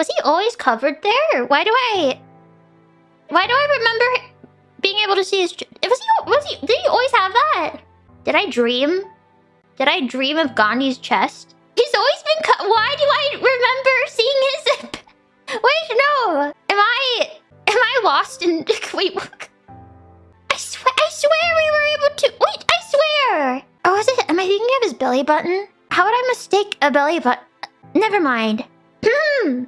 Was he always covered there? Why do I... Why do I remember being able to see his... Was he... Was he... Did he always have that? Did I dream? Did I dream of Gandhi's chest? He's always been cut. Why do I remember seeing his... Wait, no. Am I... Am I lost in... Wait, what? I swear... I swear we were able to... Wait, I swear. Oh, is it... Am I thinking of his belly button? How would I mistake a belly button? Never mind. Hmm.